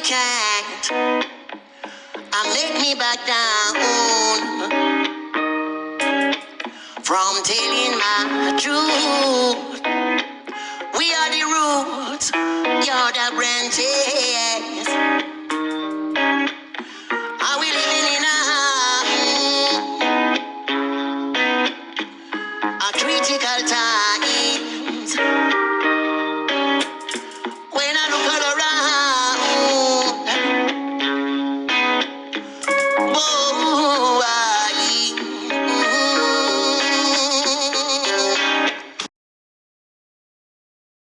can't I make me back down from telling my truth. We are the roots, you're the branches. Are we living in a, a critical times?